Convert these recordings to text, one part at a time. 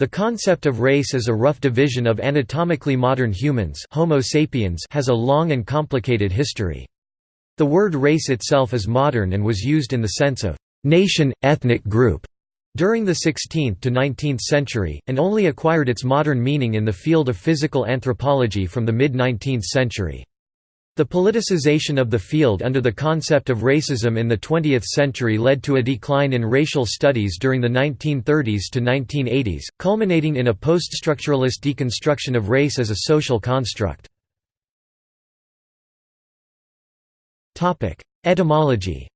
The concept of race as a rough division of anatomically modern humans Homo sapiens has a long and complicated history. The word race itself is modern and was used in the sense of nation, ethnic group during the 16th to 19th century, and only acquired its modern meaning in the field of physical anthropology from the mid-19th century. The politicization of the field under the concept of racism in the 20th century led to a decline in racial studies during the 1930s to 1980s, culminating in a post-structuralist deconstruction of race as a social construct. Etymology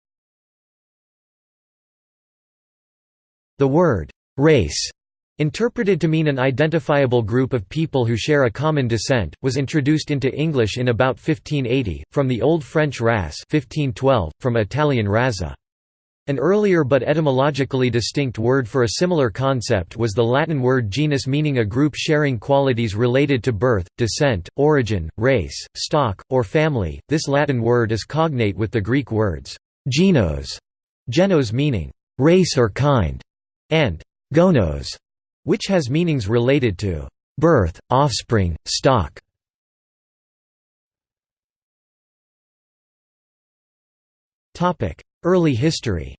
The word, race, interpreted to mean an identifiable group of people who share a common descent, was introduced into English in about 1580, from the Old French race 1512, from Italian razza. An earlier but etymologically distinct word for a similar concept was the Latin word genus meaning a group sharing qualities related to birth, descent, origin, race, stock, or family. This Latin word is cognate with the Greek words genos, genos meaning race or kind, and gonos, which has meanings related to birth, offspring, stock. Early history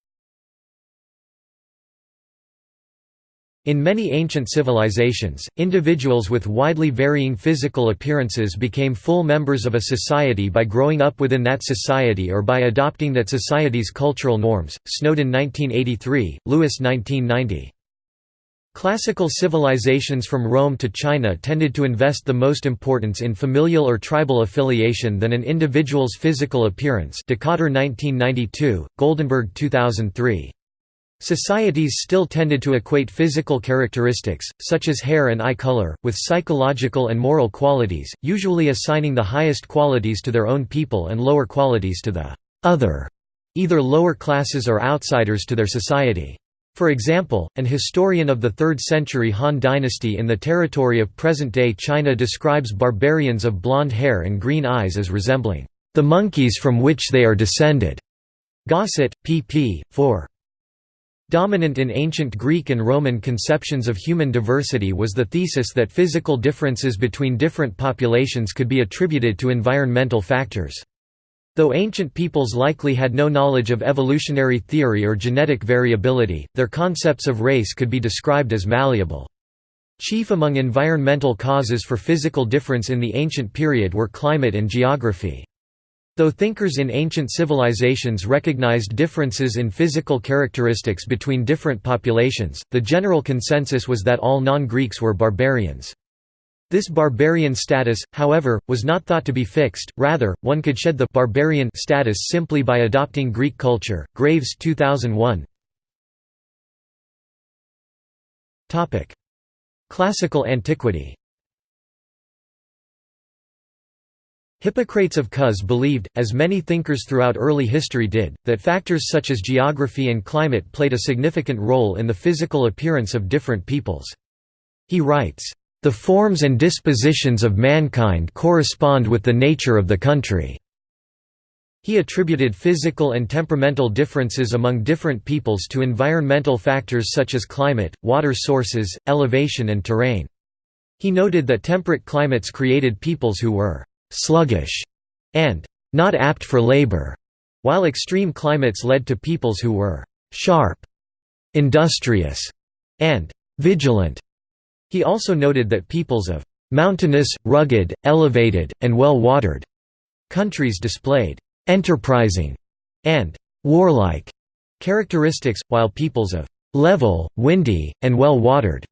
In many ancient civilizations, individuals with widely varying physical appearances became full members of a society by growing up within that society or by adopting that society's cultural norms. Snowden 1983, Lewis 1990. Classical civilizations from Rome to China tended to invest the most importance in familial or tribal affiliation than an individual's physical appearance. Dikötter 1992, Goldenberg 2003. Societies still tended to equate physical characteristics, such as hair and eye color, with psychological and moral qualities, usually assigning the highest qualities to their own people and lower qualities to the other, either lower classes or outsiders to their society. For example, an historian of the 3rd century Han dynasty in the territory of present-day China describes barbarians of blonde hair and green eyes as resembling the monkeys from which they are descended. Gosset, pp. 4. Dominant in ancient Greek and Roman conceptions of human diversity was the thesis that physical differences between different populations could be attributed to environmental factors. Though ancient peoples likely had no knowledge of evolutionary theory or genetic variability, their concepts of race could be described as malleable. Chief among environmental causes for physical difference in the ancient period were climate and geography. Though thinkers in ancient civilizations recognized differences in physical characteristics between different populations, the general consensus was that all non-Greeks were barbarians. This barbarian status, however, was not thought to be fixed, rather, one could shed the barbarian status simply by adopting Greek culture. Graves 2001 Classical antiquity Hippocrates of Cos believed, as many thinkers throughout early history did, that factors such as geography and climate played a significant role in the physical appearance of different peoples. He writes, "...the forms and dispositions of mankind correspond with the nature of the country." He attributed physical and temperamental differences among different peoples to environmental factors such as climate, water sources, elevation and terrain. He noted that temperate climates created peoples who were sluggish, and not apt for labor, while extreme climates led to peoples who were sharp, industrious, and vigilant. He also noted that peoples of mountainous, rugged, elevated, and well-watered countries displayed enterprising and warlike characteristics, while peoples of level, windy, and well-watered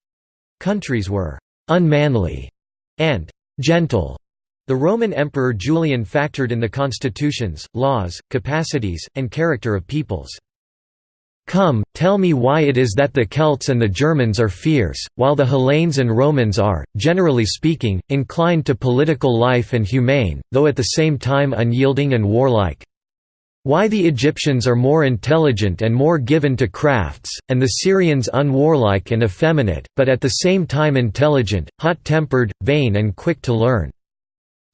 countries were unmanly and gentle. The Roman Emperor Julian factored in the constitutions, laws, capacities, and character of peoples. Come, tell me why it is that the Celts and the Germans are fierce, while the Hellenes and Romans are, generally speaking, inclined to political life and humane, though at the same time unyielding and warlike. Why the Egyptians are more intelligent and more given to crafts, and the Syrians unwarlike and effeminate, but at the same time intelligent, hot-tempered, vain and quick to learn.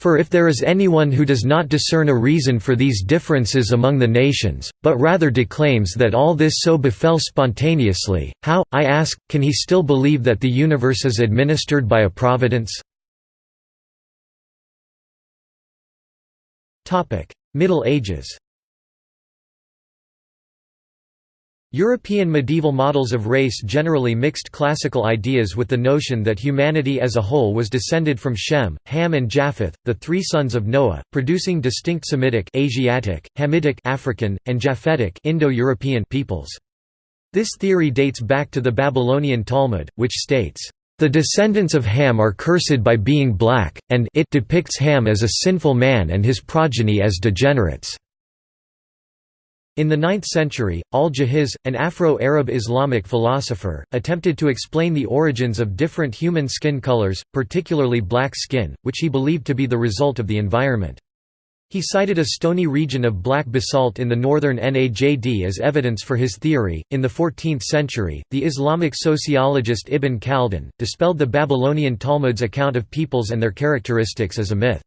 For if there is anyone who does not discern a reason for these differences among the nations, but rather declaims that all this so befell spontaneously, how, I ask, can he still believe that the universe is administered by a providence? Middle Ages European medieval models of race generally mixed classical ideas with the notion that humanity as a whole was descended from Shem, Ham and Japheth, the three sons of Noah, producing distinct Semitic Asiatic, Hamitic African, and Japhetic Indo-European peoples. This theory dates back to the Babylonian Talmud, which states, "...the descendants of Ham are cursed by being black, and it depicts Ham as a sinful man and his progeny as degenerates." In the 9th century, al-Jahiz, an Afro-Arab Islamic philosopher, attempted to explain the origins of different human skin colors, particularly black skin, which he believed to be the result of the environment. He cited a stony region of black basalt in the northern Najd as evidence for his theory. In the 14th century, the Islamic sociologist Ibn Khaldun dispelled the Babylonian Talmud's account of peoples and their characteristics as a myth.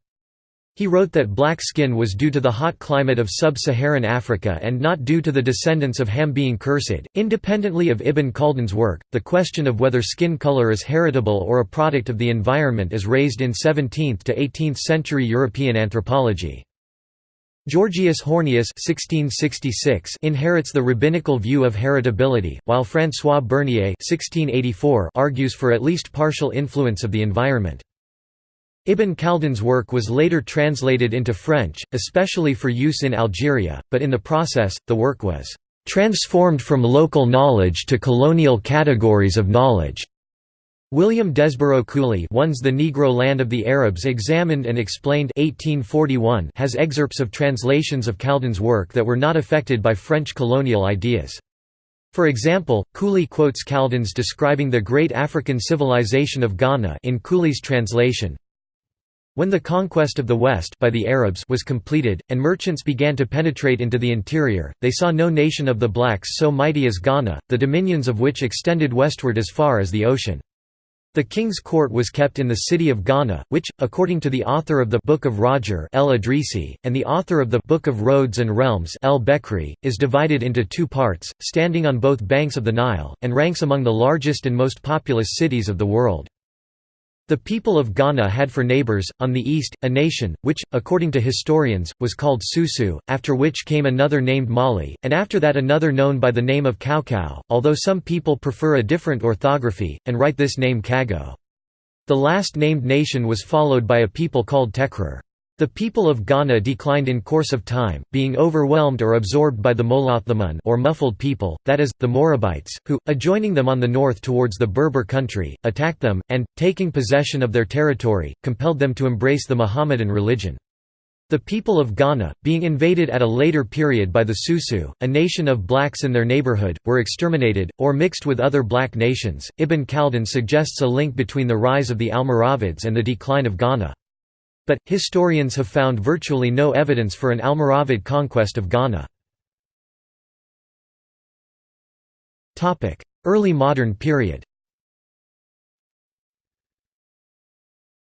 He wrote that black skin was due to the hot climate of sub-Saharan Africa and not due to the descendants of Ham being cursed. Independently of Ibn Khaldun's work, the question of whether skin color is heritable or a product of the environment is raised in 17th to 18th century European anthropology. Georgius Hornius (1666) inherits the rabbinical view of heritability, while François Bernier (1684) argues for at least partial influence of the environment. Ibn Khaldun's work was later translated into French, especially for use in Algeria, but in the process, the work was "...transformed from local knowledge to colonial categories of knowledge." William Desborough Cooley One's The Negro Land of the Arabs Examined and Explained 1841 has excerpts of translations of Khaldun's work that were not affected by French colonial ideas. For example, Cooley quotes Khaldun's describing the great African civilization of Ghana in Cooley's translation, when the conquest of the West by the Arabs was completed, and merchants began to penetrate into the interior, they saw no nation of the blacks so mighty as Ghana, the dominions of which extended westward as far as the ocean. The king's court was kept in the city of Ghana, which, according to the author of the Book of Roger El Idrisi, and the author of the Book of Roads and Realms El Bekri, is divided into two parts, standing on both banks of the Nile, and ranks among the largest and most populous cities of the world. The people of Ghana had for neighbors, on the east, a nation, which, according to historians, was called Susu, after which came another named Mali, and after that another known by the name of Kaukau, although some people prefer a different orthography, and write this name Kago. The last named nation was followed by a people called Tekrer. The people of Ghana declined in course of time, being overwhelmed or absorbed by the Molothamun or muffled people, that is, the Morabites, who, adjoining them on the north towards the Berber country, attacked them, and, taking possession of their territory, compelled them to embrace the Mohammedan religion. The people of Ghana, being invaded at a later period by the Susu, a nation of blacks in their neighborhood, were exterminated, or mixed with other black nations. Ibn Khaldun suggests a link between the rise of the Almoravids and the decline of Ghana. But, historians have found virtually no evidence for an Almoravid conquest of Ghana. Early modern period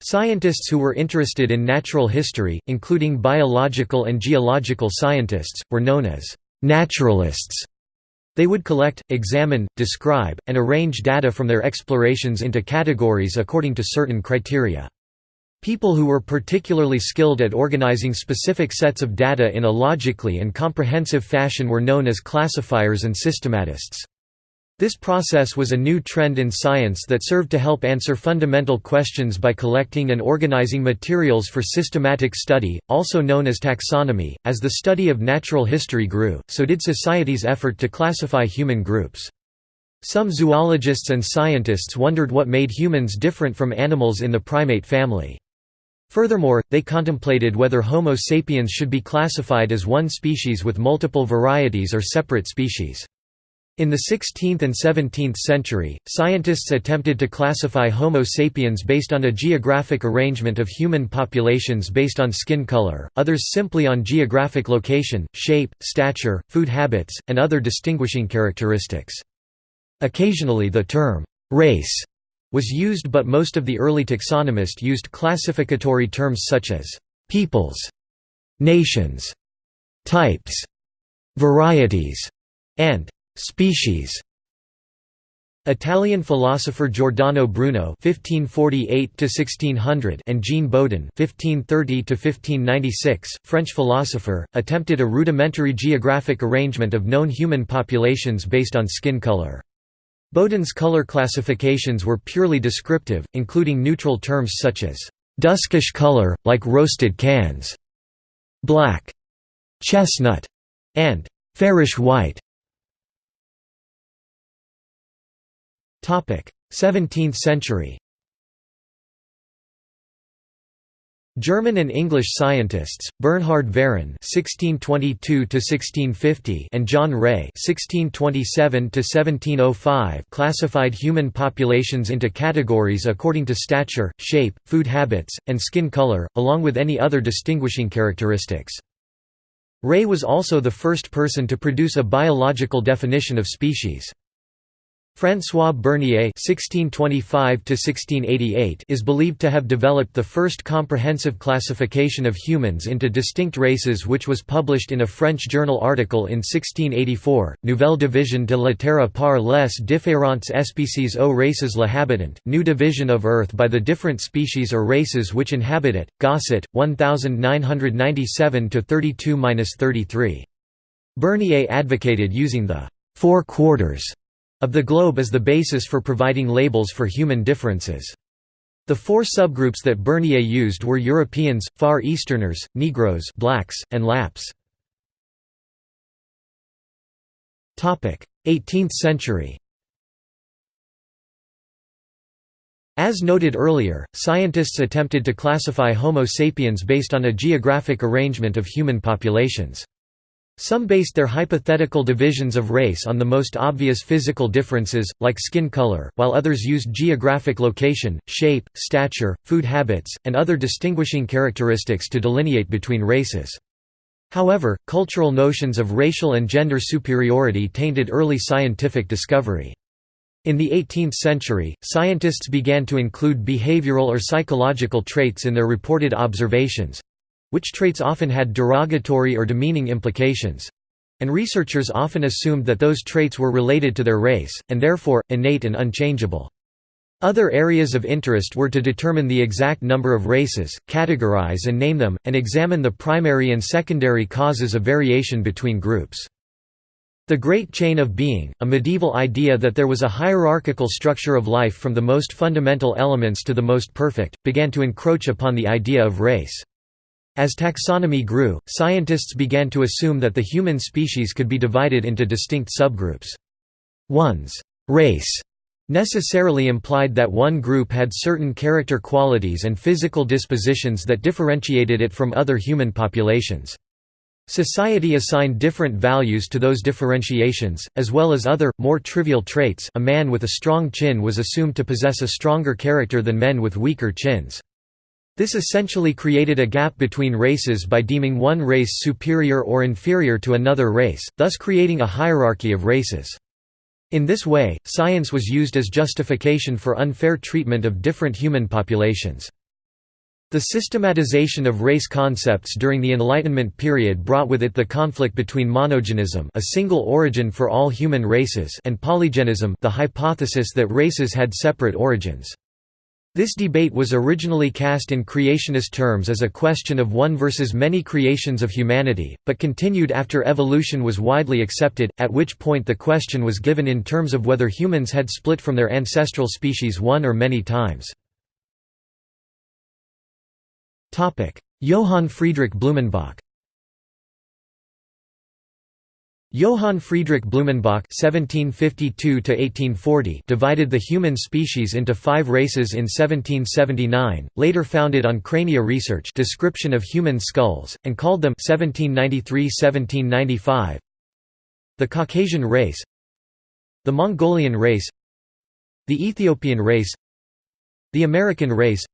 Scientists who were interested in natural history, including biological and geological scientists, were known as naturalists. They would collect, examine, describe, and arrange data from their explorations into categories according to certain criteria. People who were particularly skilled at organizing specific sets of data in a logically and comprehensive fashion were known as classifiers and systematists. This process was a new trend in science that served to help answer fundamental questions by collecting and organizing materials for systematic study, also known as taxonomy. As the study of natural history grew, so did society's effort to classify human groups. Some zoologists and scientists wondered what made humans different from animals in the primate family. Furthermore, they contemplated whether Homo sapiens should be classified as one species with multiple varieties or separate species. In the 16th and 17th century, scientists attempted to classify Homo sapiens based on a geographic arrangement of human populations based on skin color, others simply on geographic location, shape, stature, food habits, and other distinguishing characteristics. Occasionally the term, race was used but most of the early taxonomists used classificatory terms such as «peoples», «nations», «types», «varieties» and «species». Italian philosopher Giordano Bruno (1548–1600) and Jean Bodin (1530–1596), French philosopher, attempted a rudimentary geographic arrangement of known human populations based on skin color. Bodin's color classifications were purely descriptive, including neutral terms such as duskish color, like roasted cans, black, chestnut, and fairish white. 17th century German and English scientists, Bernhard Varen (1622–1650) and John Ray (1627–1705) classified human populations into categories according to stature, shape, food habits, and skin color, along with any other distinguishing characteristics. Ray was also the first person to produce a biological definition of species. François Bernier (1625–1688) is believed to have developed the first comprehensive classification of humans into distinct races, which was published in a French journal article in 1684. Nouvelle division de la Terre par les différentes espèces aux races l'habitant, new division of Earth by the different species or races which inhabit it. Gosset, 1997 32-33. Bernier advocated using the four quarters of the globe as the basis for providing labels for human differences. The four subgroups that Bernier used were Europeans, Far Easterners, Negroes blacks, and Lapps. 18th century As noted earlier, scientists attempted to classify Homo sapiens based on a geographic arrangement of human populations. Some based their hypothetical divisions of race on the most obvious physical differences, like skin color, while others used geographic location, shape, stature, food habits, and other distinguishing characteristics to delineate between races. However, cultural notions of racial and gender superiority tainted early scientific discovery. In the 18th century, scientists began to include behavioral or psychological traits in their reported observations, which traits often had derogatory or demeaning implications and researchers often assumed that those traits were related to their race, and therefore, innate and unchangeable. Other areas of interest were to determine the exact number of races, categorize and name them, and examine the primary and secondary causes of variation between groups. The Great Chain of Being, a medieval idea that there was a hierarchical structure of life from the most fundamental elements to the most perfect, began to encroach upon the idea of race. As taxonomy grew, scientists began to assume that the human species could be divided into distinct subgroups. One's race necessarily implied that one group had certain character qualities and physical dispositions that differentiated it from other human populations. Society assigned different values to those differentiations, as well as other, more trivial traits a man with a strong chin was assumed to possess a stronger character than men with weaker chins. This essentially created a gap between races by deeming one race superior or inferior to another race, thus creating a hierarchy of races. In this way, science was used as justification for unfair treatment of different human populations. The systematization of race concepts during the Enlightenment period brought with it the conflict between monogenism a single origin for all human races and polygenism the hypothesis that races had separate origins. This debate was originally cast in creationist terms as a question of one versus many creations of humanity, but continued after evolution was widely accepted, at which point the question was given in terms of whether humans had split from their ancestral species one or many times. Johann Friedrich Blumenbach Johann Friedrich Blumenbach (1752–1840) divided the human species into five races in 1779. Later founded on crania research, description of human skulls, and called them 1793–1795. The Caucasian race, the Mongolian race, the Ethiopian race, the American race,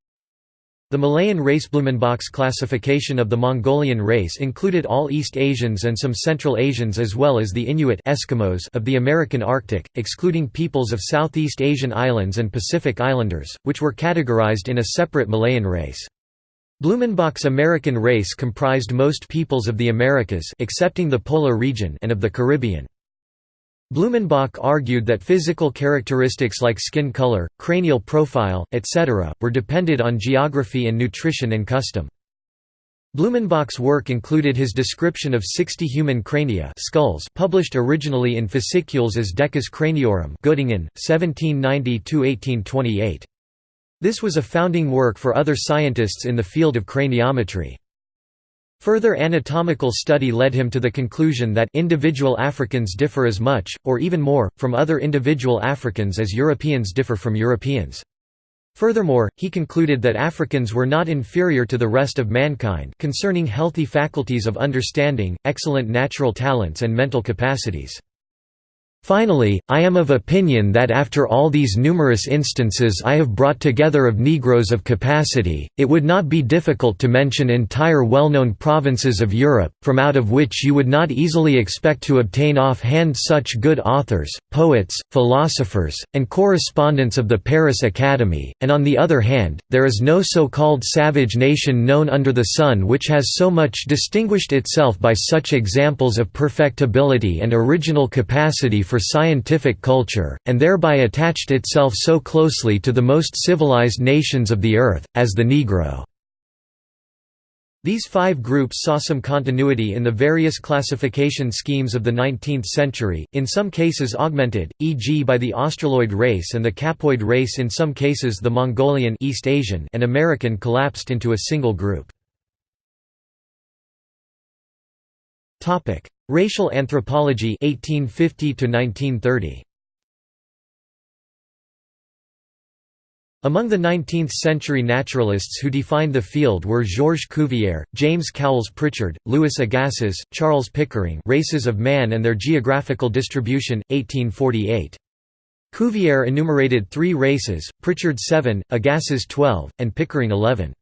The Malayan race Blumenbach's classification of the Mongolian race included all East Asians and some Central Asians as well as the Inuit Eskimos of the American Arctic, excluding peoples of Southeast Asian islands and Pacific Islanders, which were categorized in a separate Malayan race. Blumenbach's American race comprised most peoples of the Americas excepting the polar region and of the Caribbean. Blumenbach argued that physical characteristics like skin color, cranial profile, etc., were dependent on geography and nutrition and custom. Blumenbach's work included his description of 60 human crania skulls published originally in fascicules as Decas Craniorum Göttingen, 1790–1828. This was a founding work for other scientists in the field of craniometry. Further anatomical study led him to the conclusion that individual Africans differ as much, or even more, from other individual Africans as Europeans differ from Europeans. Furthermore, he concluded that Africans were not inferior to the rest of mankind concerning healthy faculties of understanding, excellent natural talents and mental capacities. Finally, I am of opinion that after all these numerous instances I have brought together of Negroes of capacity, it would not be difficult to mention entire well-known provinces of Europe, from out of which you would not easily expect to obtain off-hand such good authors, poets, philosophers, and correspondents of the Paris Academy, and on the other hand, there is no so-called savage nation known under the sun which has so much distinguished itself by such examples of perfectibility and original capacity for scientific culture, and thereby attached itself so closely to the most civilized nations of the earth, as the Negro. These five groups saw some continuity in the various classification schemes of the 19th century, in some cases augmented, e.g. by the Australoid race and the Capoid race in some cases the Mongolian East Asian and American collapsed into a single group. Racial anthropology 1850 to 1930 Among the 19th-century naturalists who defined the field were Georges Cuvier, James Cowles Prichard, Louis Agassiz, Charles Pickering Races of Man and Their Geographical Distribution, 1848. Cuvier enumerated three races, Prichard seven, Agassiz twelve, and Pickering eleven.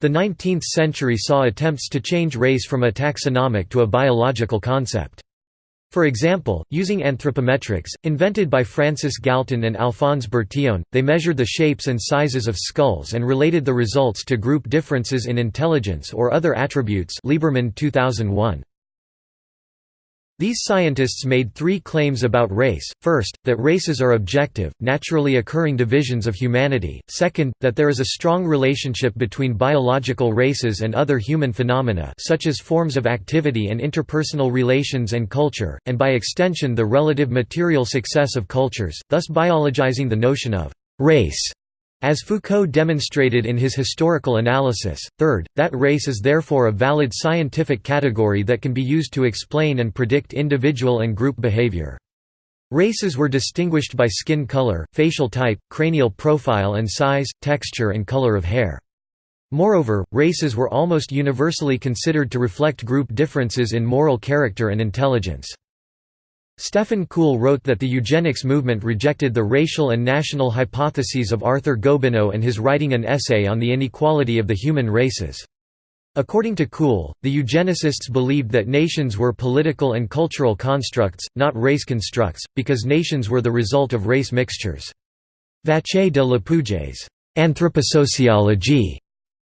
The 19th century saw attempts to change race from a taxonomic to a biological concept. For example, using anthropometrics, invented by Francis Galton and Alphonse Bertillon, they measured the shapes and sizes of skulls and related the results to group differences in intelligence or other attributes Lieberman 2001. These scientists made three claims about race, first, that races are objective, naturally occurring divisions of humanity, second, that there is a strong relationship between biological races and other human phenomena such as forms of activity and interpersonal relations and culture, and by extension the relative material success of cultures, thus biologizing the notion of «race» As Foucault demonstrated in his historical analysis, third, that race is therefore a valid scientific category that can be used to explain and predict individual and group behavior. Races were distinguished by skin color, facial type, cranial profile and size, texture and color of hair. Moreover, races were almost universally considered to reflect group differences in moral character and intelligence. Stefan Kuhl wrote that the eugenics movement rejected the racial and national hypotheses of Arthur Gobineau and his writing an essay on the inequality of the human races. According to Kuhl, the eugenicists believed that nations were political and cultural constructs, not race constructs, because nations were the result of race mixtures. Vacher de Lapouge's anthroposociologie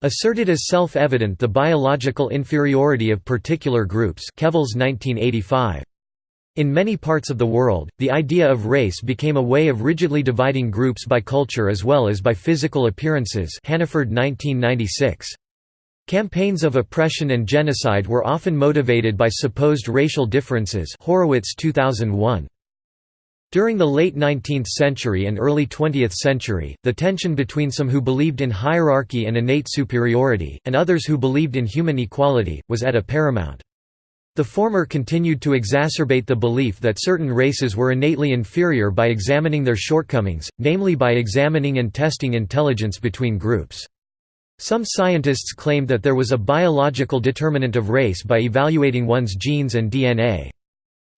asserted as self-evident the biological inferiority of particular groups Kevles 1985. In many parts of the world, the idea of race became a way of rigidly dividing groups by culture as well as by physical appearances Hannaford 1996. Campaigns of oppression and genocide were often motivated by supposed racial differences Horowitz 2001. During the late 19th century and early 20th century, the tension between some who believed in hierarchy and innate superiority, and others who believed in human equality, was at a paramount. The former continued to exacerbate the belief that certain races were innately inferior by examining their shortcomings, namely by examining and testing intelligence between groups. Some scientists claimed that there was a biological determinant of race by evaluating one's genes and DNA.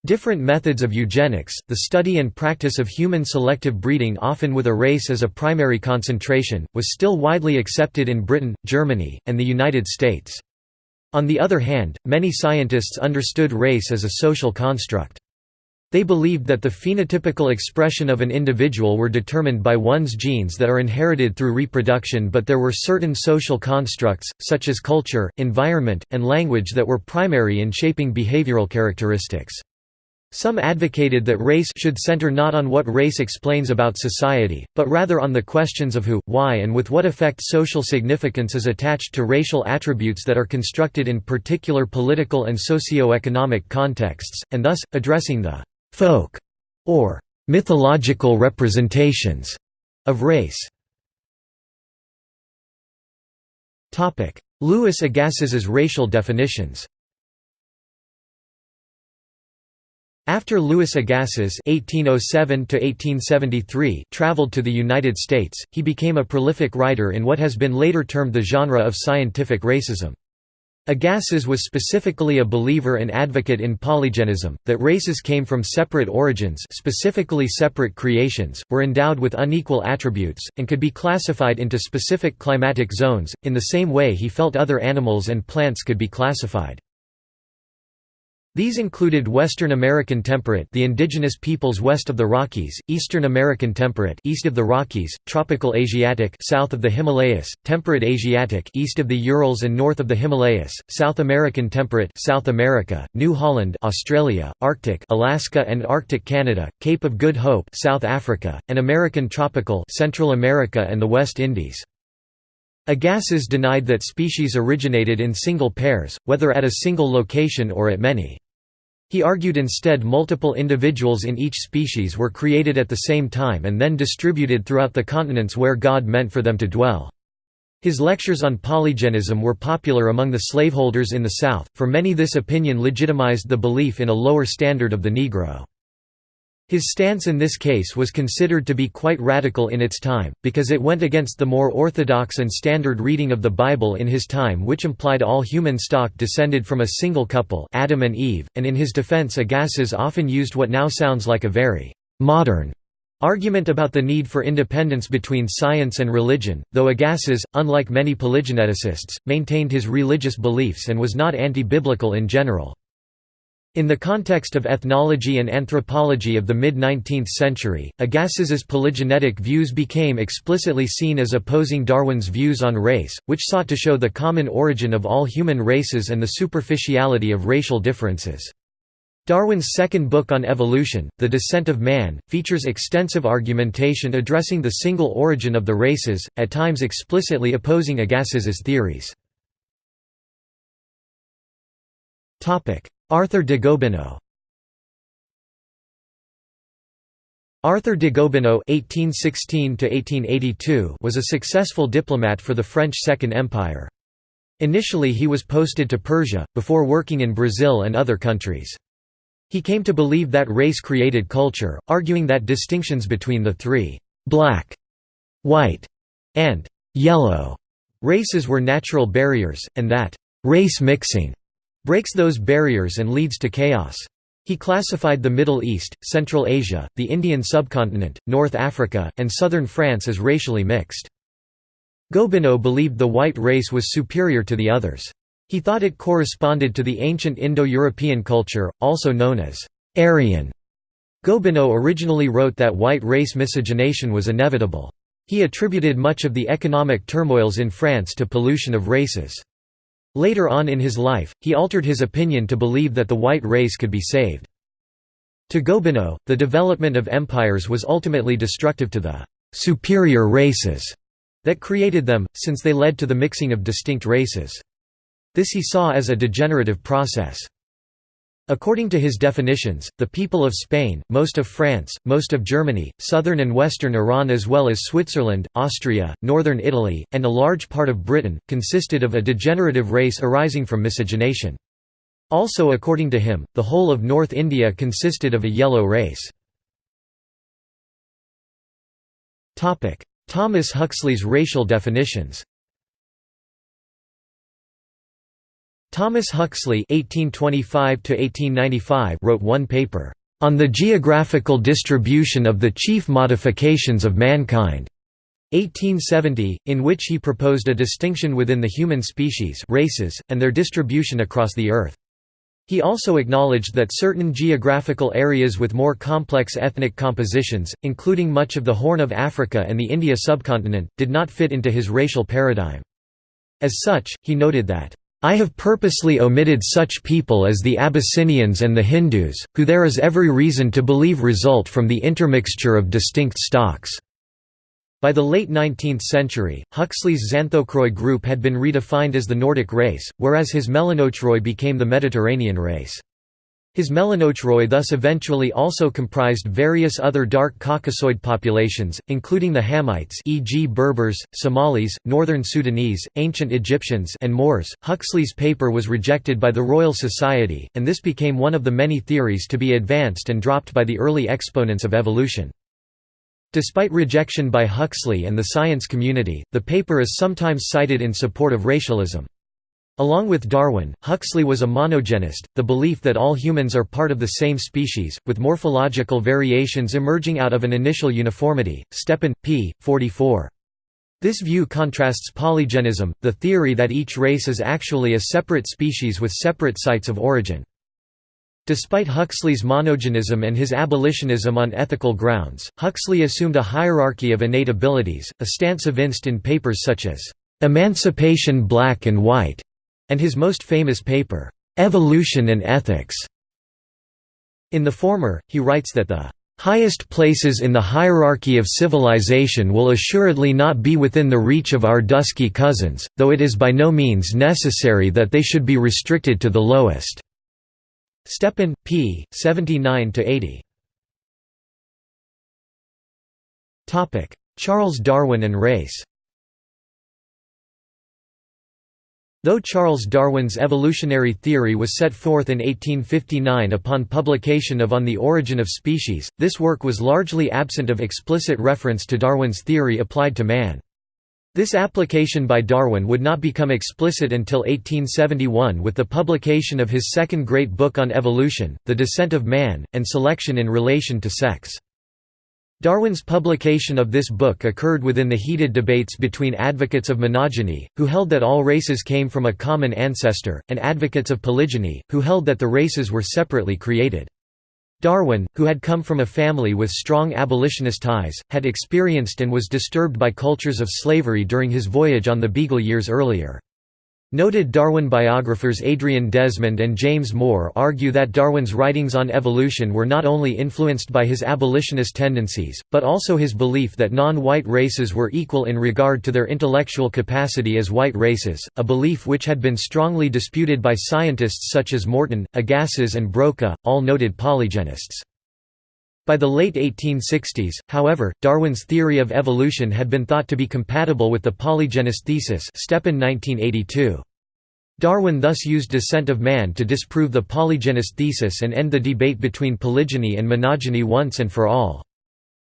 Different methods of eugenics, the study and practice of human selective breeding often with a race as a primary concentration, was still widely accepted in Britain, Germany, and the United States. On the other hand, many scientists understood race as a social construct. They believed that the phenotypical expression of an individual were determined by one's genes that are inherited through reproduction but there were certain social constructs, such as culture, environment, and language that were primary in shaping behavioral characteristics. Some advocated that race should center not on what race explains about society, but rather on the questions of who, why and with what effect social significance is attached to racial attributes that are constructed in particular political and socio-economic contexts, and thus, addressing the «folk» or «mythological representations» of race. Louis Agassiz's racial definitions After Louis Agassiz (1807–1873) traveled to the United States, he became a prolific writer in what has been later termed the genre of scientific racism. Agassiz was specifically a believer and advocate in polygenism, that races came from separate origins specifically separate creations, were endowed with unequal attributes, and could be classified into specific climatic zones, in the same way he felt other animals and plants could be classified. These included Western American temperate the indigenous peoples west of the Rockies, Eastern American temperate east of the Rockies, tropical Asiatic south of the Himalayas, temperate Asiatic east of the Urals and north of the Himalayas, South American temperate South America, New Holland Australia, Arctic Alaska and Arctic Canada, Cape of Good Hope South Africa, and American tropical Central America and the West Indies. Agassiz denied that species originated in single pairs, whether at a single location or at many. He argued instead multiple individuals in each species were created at the same time and then distributed throughout the continents where God meant for them to dwell. His lectures on polygenism were popular among the slaveholders in the South, for many this opinion legitimized the belief in a lower standard of the Negro. His stance in this case was considered to be quite radical in its time, because it went against the more orthodox and standard reading of the Bible in his time which implied all human stock descended from a single couple Adam and Eve, and in his defense Agassiz often used what now sounds like a very «modern» argument about the need for independence between science and religion, though Agassiz, unlike many polygeneticists, maintained his religious beliefs and was not anti-biblical in general. In the context of ethnology and anthropology of the mid-19th century, Agassiz's polygenetic views became explicitly seen as opposing Darwin's views on race, which sought to show the common origin of all human races and the superficiality of racial differences. Darwin's second book on evolution, The Descent of Man, features extensive argumentation addressing the single origin of the races, at times explicitly opposing Agassiz's theories. Arthur de Gobineau Arthur de Gobineau (1816–1882) was a successful diplomat for the French Second Empire. Initially he was posted to Persia, before working in Brazil and other countries. He came to believe that race created culture, arguing that distinctions between the three «black», «white» and «yellow» races were natural barriers, and that «race mixing» breaks those barriers and leads to chaos. He classified the Middle East, Central Asia, the Indian subcontinent, North Africa, and southern France as racially mixed. Gobineau believed the white race was superior to the others. He thought it corresponded to the ancient Indo-European culture, also known as Aryan. Gobineau originally wrote that white race miscegenation was inevitable. He attributed much of the economic turmoils in France to pollution of races. Later on in his life, he altered his opinion to believe that the white race could be saved. To Gobineau, the development of empires was ultimately destructive to the «superior races» that created them, since they led to the mixing of distinct races. This he saw as a degenerative process. According to his definitions, the people of Spain, most of France, most of Germany, southern and western Iran as well as Switzerland, Austria, northern Italy, and a large part of Britain, consisted of a degenerative race arising from miscegenation. Also according to him, the whole of North India consisted of a yellow race. Thomas Huxley's racial definitions Thomas Huxley (1825–1895) wrote one paper on the geographical distribution of the chief modifications of mankind. 1870, in which he proposed a distinction within the human species races, and their distribution across the Earth. He also acknowledged that certain geographical areas with more complex ethnic compositions, including much of the Horn of Africa and the India subcontinent, did not fit into his racial paradigm. As such, he noted that, I have purposely omitted such people as the Abyssinians and the Hindus, who there is every reason to believe result from the intermixture of distinct stocks. By the late 19th century, Huxley's Xanthochroi group had been redefined as the Nordic race, whereas his Melanochroi became the Mediterranean race. His Melanochroi thus eventually also comprised various other dark Caucasoid populations, including the Hamites e.g. Berbers, Somalis, Northern Sudanese, ancient Egyptians and Moors. Huxley's paper was rejected by the Royal Society, and this became one of the many theories to be advanced and dropped by the early exponents of evolution. Despite rejection by Huxley and the science community, the paper is sometimes cited in support of racialism. Along with Darwin, Huxley was a monogenist, the belief that all humans are part of the same species, with morphological variations emerging out of an initial uniformity. Stepan, p. 44. This view contrasts polygenism, the theory that each race is actually a separate species with separate sites of origin. Despite Huxley's monogenism and his abolitionism on ethical grounds, Huxley assumed a hierarchy of innate abilities, a stance evinced in papers such as "'Emancipation Black and White' and his most famous paper, "'Evolution and Ethics". In the former, he writes that the highest places in the hierarchy of civilization will assuredly not be within the reach of our dusky cousins, though it is by no means necessary that they should be restricted to the lowest." Stepan, p. 79–80. Charles Darwin and race Though Charles Darwin's evolutionary theory was set forth in 1859 upon publication of On the Origin of Species, this work was largely absent of explicit reference to Darwin's theory applied to man. This application by Darwin would not become explicit until 1871 with the publication of his second great book on evolution, The Descent of Man, and Selection in Relation to Sex. Darwin's publication of this book occurred within the heated debates between advocates of monogeny, who held that all races came from a common ancestor, and advocates of polygeny, who held that the races were separately created. Darwin, who had come from a family with strong abolitionist ties, had experienced and was disturbed by cultures of slavery during his voyage on the Beagle years earlier. Noted Darwin biographers Adrian Desmond and James Moore argue that Darwin's writings on evolution were not only influenced by his abolitionist tendencies, but also his belief that non-white races were equal in regard to their intellectual capacity as white races, a belief which had been strongly disputed by scientists such as Morton, Agassiz and Broca, all noted polygenists. By the late 1860s, however, Darwin's theory of evolution had been thought to be compatible with the polygenist thesis Stepan 1982. Darwin thus used Descent of Man to disprove the polygenist thesis and end the debate between polygeny and monogeny once and for all.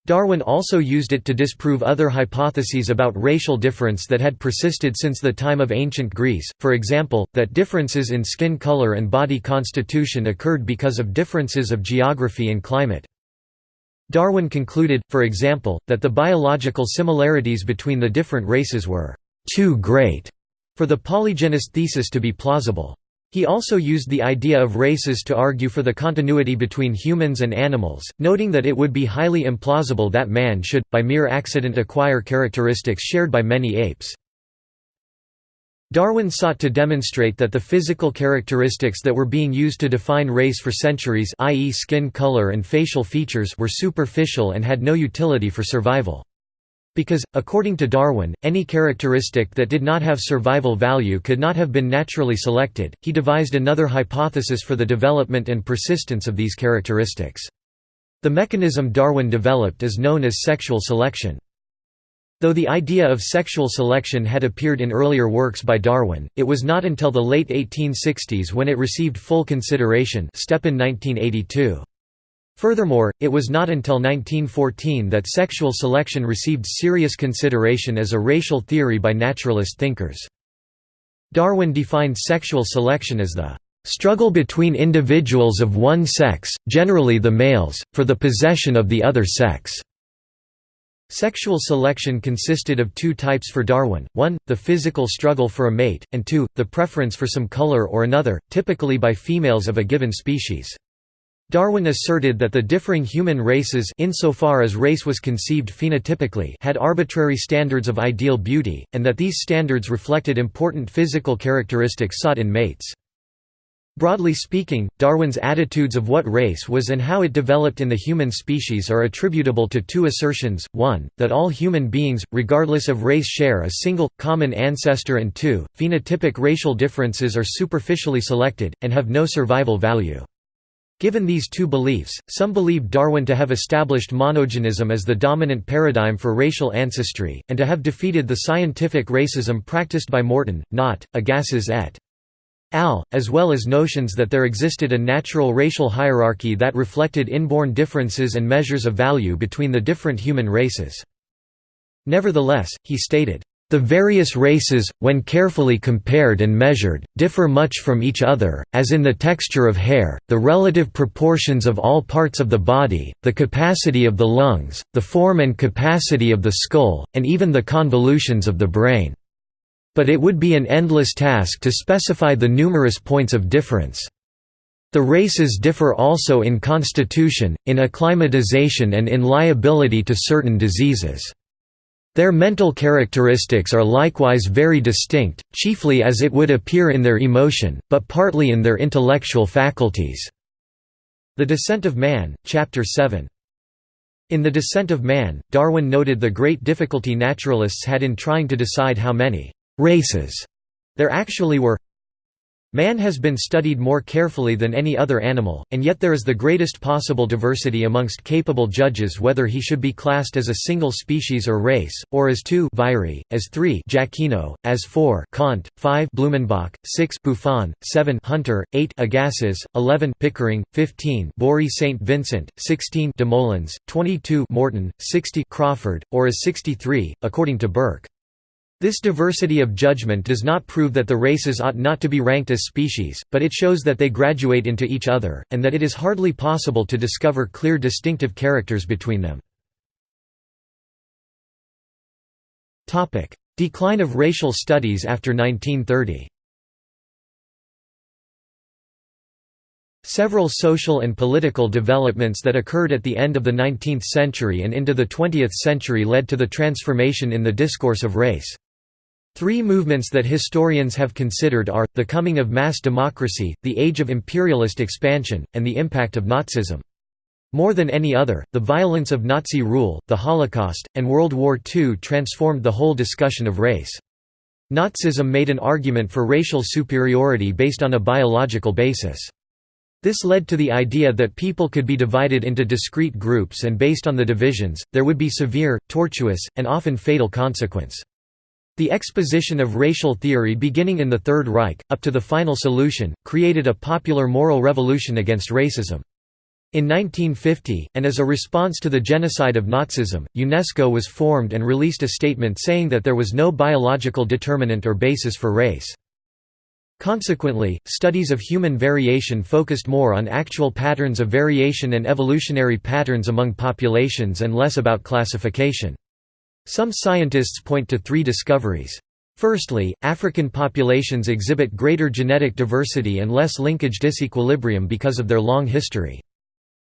Darwin also used it to disprove other hypotheses about racial difference that had persisted since the time of ancient Greece, for example, that differences in skin color and body constitution occurred because of differences of geography and climate. Darwin concluded, for example, that the biological similarities between the different races were too great for the polygenist thesis to be plausible. He also used the idea of races to argue for the continuity between humans and animals, noting that it would be highly implausible that man should, by mere accident acquire characteristics shared by many apes. Darwin sought to demonstrate that the physical characteristics that were being used to define race for centuries i.e. skin color and facial features were superficial and had no utility for survival. Because, according to Darwin, any characteristic that did not have survival value could not have been naturally selected, he devised another hypothesis for the development and persistence of these characteristics. The mechanism Darwin developed is known as sexual selection. Though the idea of sexual selection had appeared in earlier works by Darwin, it was not until the late 1860s when it received full consideration Stepan 1982. Furthermore, it was not until 1914 that sexual selection received serious consideration as a racial theory by naturalist thinkers. Darwin defined sexual selection as the struggle between individuals of one sex, generally the males, for the possession of the other sex. Sexual selection consisted of two types for Darwin, one, the physical struggle for a mate, and two, the preference for some color or another, typically by females of a given species. Darwin asserted that the differing human races insofar as race was conceived phenotypically had arbitrary standards of ideal beauty, and that these standards reflected important physical characteristics sought in mates. Broadly speaking, Darwin's attitudes of what race was and how it developed in the human species are attributable to two assertions, one, that all human beings, regardless of race share a single, common ancestor and two, phenotypic racial differences are superficially selected, and have no survival value. Given these two beliefs, some believe Darwin to have established monogenism as the dominant paradigm for racial ancestry, and to have defeated the scientific racism practiced by Morton, Nott, Agassiz et al., as well as notions that there existed a natural racial hierarchy that reflected inborn differences and measures of value between the different human races. Nevertheless, he stated, the various races, when carefully compared and measured, differ much from each other, as in the texture of hair, the relative proportions of all parts of the body, the capacity of the lungs, the form and capacity of the skull, and even the convolutions of the brain. But it would be an endless task to specify the numerous points of difference. The races differ also in constitution, in acclimatization and in liability to certain diseases. Their mental characteristics are likewise very distinct, chiefly as it would appear in their emotion, but partly in their intellectual faculties." The Descent of Man, Chapter 7. In The Descent of Man, Darwin noted the great difficulty naturalists had in trying to decide how many «races» there actually were Man has been studied more carefully than any other animal, and yet there is the greatest possible diversity amongst capable judges whether he should be classed as a single species or race, or as two Virey, as three Jacquinot, as four Kant, five Blumenbach, six Buffon, seven Hunter, eight Agassiz, eleven Pickering, fifteen Bory St. Vincent, sixteen Desmoulins, twenty-two Morton, sixty Crawfurd, or as sixty-three, according to Burke. This diversity of judgment does not prove that the races ought not to be ranked as species, but it shows that they graduate into each other, and that it is hardly possible to discover clear distinctive characters between them. Decline of racial studies after 1930 Several social and political developments that occurred at the end of the 19th century and into the 20th century led to the transformation in the discourse of race. Three movements that historians have considered are, the coming of mass democracy, the age of imperialist expansion, and the impact of Nazism. More than any other, the violence of Nazi rule, the Holocaust, and World War II transformed the whole discussion of race. Nazism made an argument for racial superiority based on a biological basis. This led to the idea that people could be divided into discrete groups and based on the divisions, there would be severe, tortuous, and often fatal consequence. The exposition of racial theory beginning in the Third Reich, up to the final solution, created a popular moral revolution against racism. In 1950, and as a response to the genocide of Nazism, UNESCO was formed and released a statement saying that there was no biological determinant or basis for race. Consequently, studies of human variation focused more on actual patterns of variation and evolutionary patterns among populations and less about classification. Some scientists point to three discoveries. Firstly, African populations exhibit greater genetic diversity and less linkage disequilibrium because of their long history.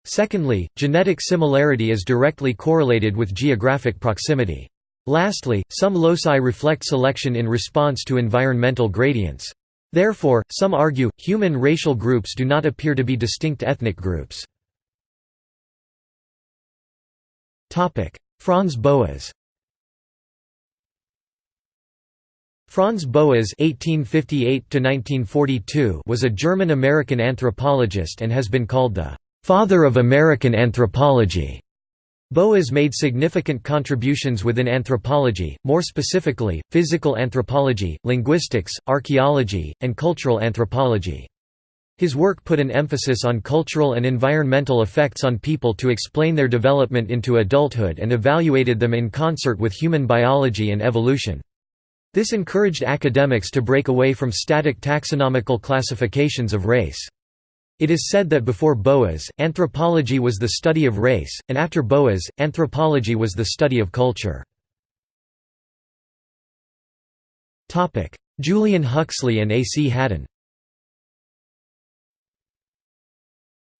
Secondly, genetic similarity is directly correlated with geographic proximity. Lastly, some loci reflect selection in response to environmental gradients. Therefore, some argue, human racial groups do not appear to be distinct ethnic groups. Franz Boas Franz Boas (1858–1942) was a German-American anthropologist and has been called the "father of American anthropology." Boas made significant contributions within anthropology, more specifically, physical anthropology, linguistics, archaeology, and cultural anthropology. His work put an emphasis on cultural and environmental effects on people to explain their development into adulthood and evaluated them in concert with human biology and evolution. This encouraged academics to break away from static taxonomical classifications of race. It is said that before Boas, anthropology was the study of race, and after Boas, anthropology was the study of culture. Julian Huxley and A. C. Haddon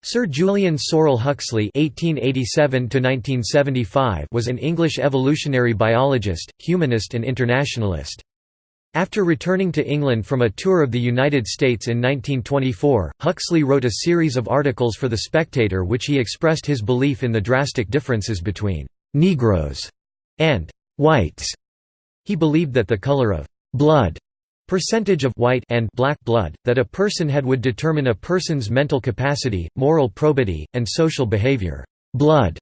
Sir Julian Sorel Huxley (1887–1975) was an English evolutionary biologist, humanist, and internationalist. After returning to England from a tour of the United States in 1924, Huxley wrote a series of articles for The Spectator which he expressed his belief in the drastic differences between «Negroes» and «whites». He believed that the color of «blood» percentage of white and black blood, that a person had would determine a person's mental capacity, moral probity, and social behavior. Blood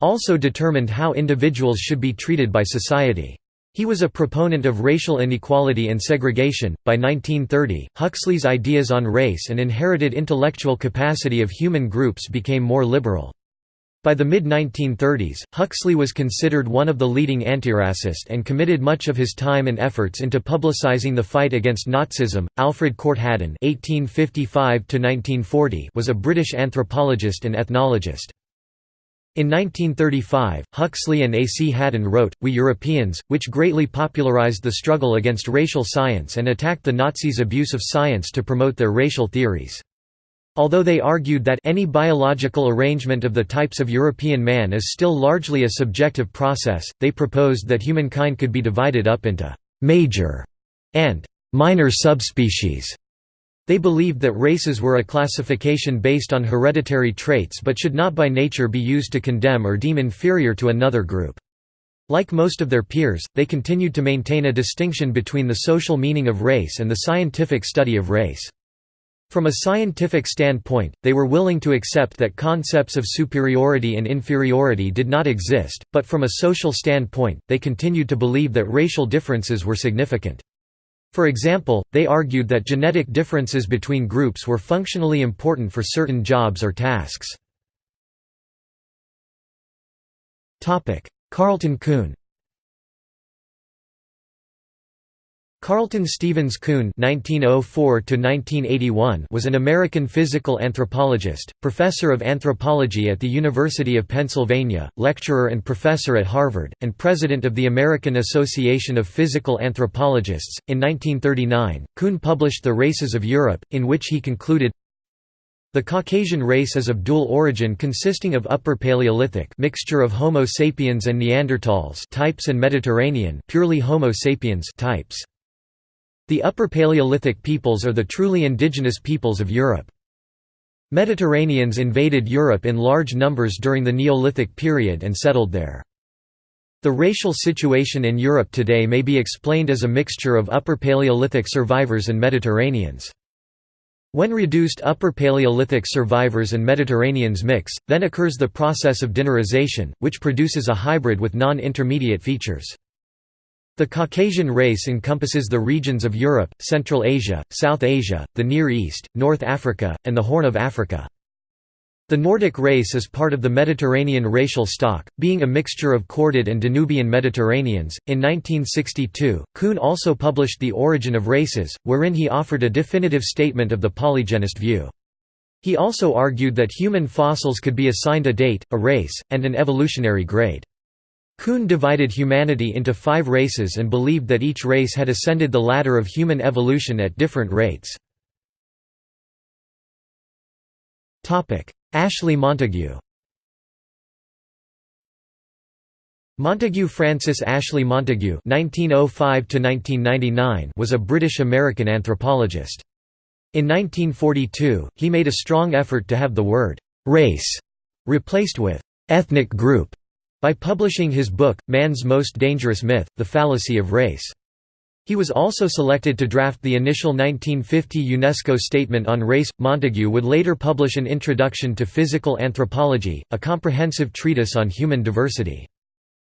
also determined how individuals should be treated by society. He was a proponent of racial inequality and segregation. By 1930, Huxley's ideas on race and inherited intellectual capacity of human groups became more liberal. By the mid-1930s, Huxley was considered one of the leading antiracist and committed much of his time and efforts into publicizing the fight against Nazism. Alfred Corte Haddon (1855–1940) was a British anthropologist and ethnologist. In 1935, Huxley and A. C. Haddon wrote, We Europeans, which greatly popularized the struggle against racial science and attacked the Nazis' abuse of science to promote their racial theories. Although they argued that any biological arrangement of the types of European man is still largely a subjective process, they proposed that humankind could be divided up into «major» and «minor subspecies» They believed that races were a classification based on hereditary traits but should not by nature be used to condemn or deem inferior to another group. Like most of their peers, they continued to maintain a distinction between the social meaning of race and the scientific study of race. From a scientific standpoint, they were willing to accept that concepts of superiority and inferiority did not exist, but from a social standpoint, they continued to believe that racial differences were significant. For example, they argued that genetic differences between groups were functionally important for certain jobs or tasks. Carleton Coon Carleton Stevens Coon (1904–1981) was an American physical anthropologist, professor of anthropology at the University of Pennsylvania, lecturer and professor at Harvard, and president of the American Association of Physical Anthropologists. In 1939, Coon published *The Races of Europe*, in which he concluded. The Caucasian race is of dual origin consisting of Upper Paleolithic mixture of Homo sapiens and Neanderthals types and Mediterranean purely Homo sapiens types. The Upper Paleolithic peoples are the truly indigenous peoples of Europe. Mediterraneans invaded Europe in large numbers during the Neolithic period and settled there. The racial situation in Europe today may be explained as a mixture of Upper Paleolithic survivors and Mediterraneans. When reduced Upper Paleolithic survivors and Mediterraneans mix, then occurs the process of dinarization, which produces a hybrid with non-intermediate features. The Caucasian race encompasses the regions of Europe, Central Asia, South Asia, the Near East, North Africa, and the Horn of Africa. The Nordic race is part of the Mediterranean racial stock, being a mixture of Corded and Danubian Mediterraneans. In 1962, Coon also published The Origin of Races, wherein he offered a definitive statement of the polygenist view. He also argued that human fossils could be assigned a date, a race, and an evolutionary grade. Coon divided humanity into five races and believed that each race had ascended the ladder of human evolution at different rates. Ashley Montagu Montagu Francis Ashley Montagu (1905–1999) was a British-American anthropologist. In 1942, he made a strong effort to have the word «race» replaced with «ethnic group» by publishing his book, Man's Most Dangerous Myth, The Fallacy of Race. He was also selected to draft the initial 1950 UNESCO Statement on Race. Montagu would later publish an Introduction to Physical Anthropology, a comprehensive treatise on human diversity.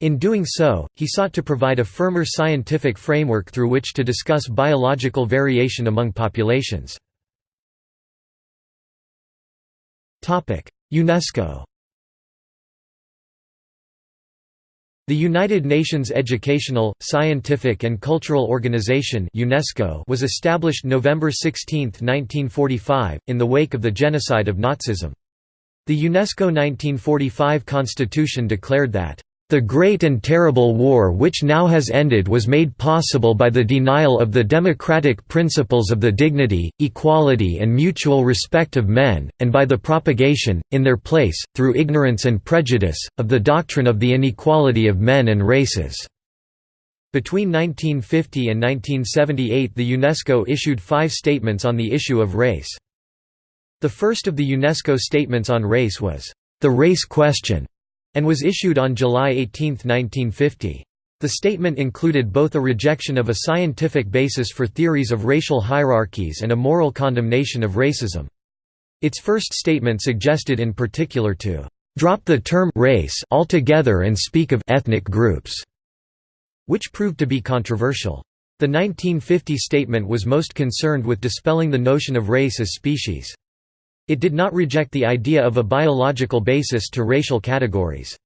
In doing so, he sought to provide a firmer scientific framework through which to discuss biological variation among populations. UNESCO The United Nations Educational, Scientific and Cultural Organization UNESCO was established November 16, 1945, in the wake of the genocide of Nazism. The UNESCO 1945 constitution declared that the great and terrible war which now has ended was made possible by the denial of the democratic principles of the dignity, equality and mutual respect of men, and by the propagation, in their place, through ignorance and prejudice, of the doctrine of the inequality of men and races." Between 1950 and 1978 the UNESCO issued five statements on the issue of race. The first of the UNESCO statements on race was, "...the race question", and was issued on July 18, 1950. The statement included both a rejection of a scientific basis for theories of racial hierarchies and a moral condemnation of racism. Its first statement suggested in particular to drop the term race altogether and speak of ethnic groups, which proved to be controversial. The 1950 statement was most concerned with dispelling the notion of race as species. It did not reject the idea of a biological basis to racial categories.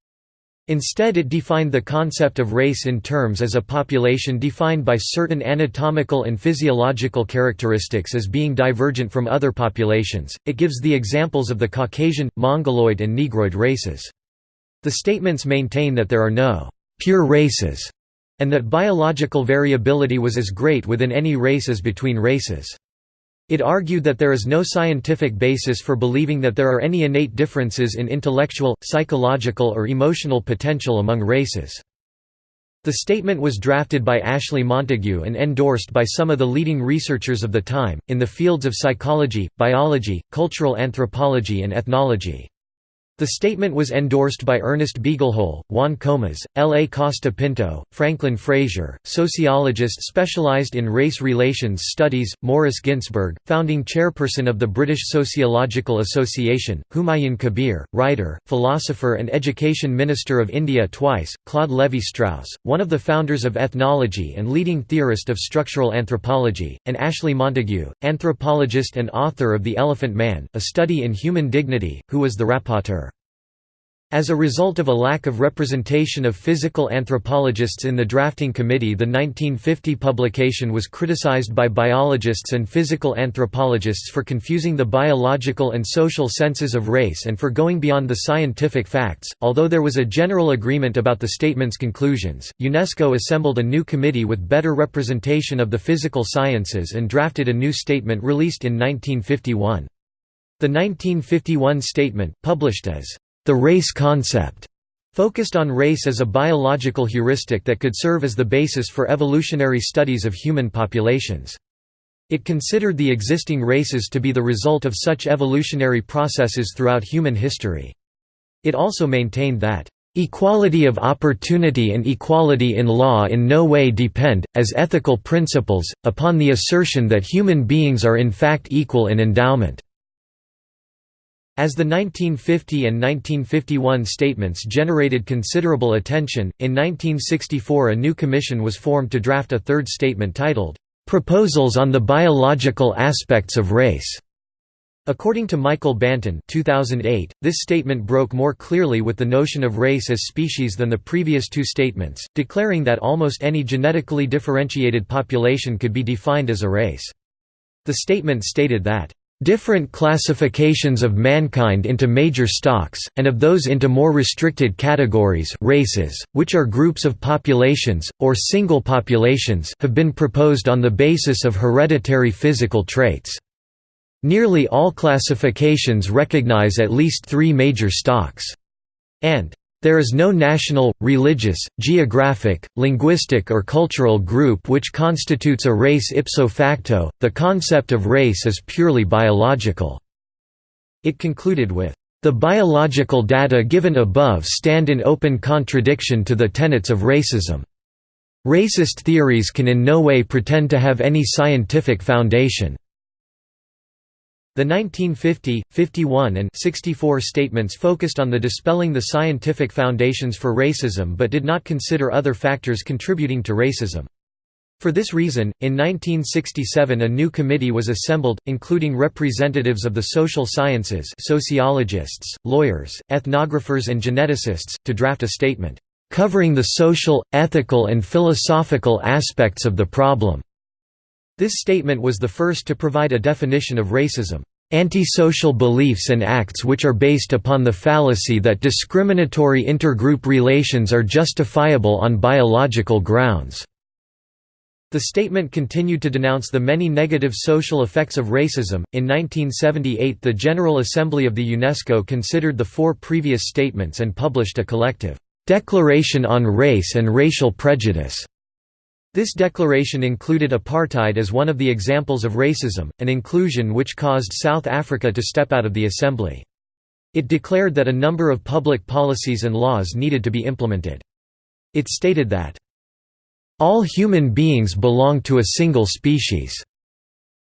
Instead it defined the concept of race in terms as a population defined by certain anatomical and physiological characteristics as being divergent from other populations. It gives the examples of the Caucasian, Mongoloid and Negroid races. The statements maintain that there are no pure races and that biological variability was as great within any race as between races. It argued that there is no scientific basis for believing that there are any innate differences in intellectual, psychological or emotional potential among races. The statement was drafted by Ashley Montagu and endorsed by some of the leading researchers of the time, in the fields of psychology, biology, cultural anthropology and ethnology. The statement was endorsed by Ernest Beaglehole, Juan Comas, L. A. Costa Pinto, Franklin Frazier, sociologist specialized in race relations studies, Morris Ginsberg, founding chairperson of the British Sociological Association, Humayun Kabir, writer, philosopher and education minister of India twice, Claude Lévi-Strauss, one of the founders of ethnology and leading theorist of structural anthropology, and Ashley Montagu, anthropologist and author of The Elephant Man, A Study in Human Dignity, who was the rapporteur. As a result of a lack of representation of physical anthropologists in the drafting committee the 1950 publication was criticized by biologists and physical anthropologists for confusing the biological and social senses of race and for going beyond the scientific facts. Although there was a general agreement about the statement's conclusions, UNESCO assembled a new committee with better representation of the physical sciences and drafted a new statement released in 1951. The 1951 statement, published as the race concept focused on race as a biological heuristic that could serve as the basis for evolutionary studies of human populations. It considered the existing races to be the result of such evolutionary processes throughout human history. It also maintained that, "...equality of opportunity and equality in law in no way depend, as ethical principles, upon the assertion that human beings are in fact equal in endowment." As the 1950 and 1951 statements generated considerable attention, in 1964 a new commission was formed to draft a third statement titled, "'Proposals on the Biological Aspects of Race' According to Michael Banton 2008, this statement broke more clearly with the notion of race as species than the previous two statements, declaring that almost any genetically differentiated population could be defined as a race. The statement stated that different classifications of mankind into major stocks, and of those into more restricted categories races, which are groups of populations, or single populations have been proposed on the basis of hereditary physical traits. Nearly all classifications recognize at least three major stocks, and there is no national, religious, geographic, linguistic or cultural group which constitutes a race ipso facto, the concept of race is purely biological." It concluded with, "...the biological data given above stand in open contradiction to the tenets of racism. Racist theories can in no way pretend to have any scientific foundation." The 1950, 51 and 64 statements focused on the dispelling the scientific foundations for racism but did not consider other factors contributing to racism. For this reason, in 1967 a new committee was assembled, including representatives of the social sciences sociologists, lawyers, ethnographers and geneticists, to draft a statement, covering the social, ethical and philosophical aspects of the problem." This statement was the first to provide a definition of racism. Antisocial beliefs and acts which are based upon the fallacy that discriminatory intergroup relations are justifiable on biological grounds. The statement continued to denounce the many negative social effects of racism. In 1978, the General Assembly of the UNESCO considered the four previous statements and published a collective Declaration on Race and Racial Prejudice. This declaration included apartheid as one of the examples of racism, an inclusion which caused South Africa to step out of the assembly. It declared that a number of public policies and laws needed to be implemented. It stated that all human beings belong to a single species.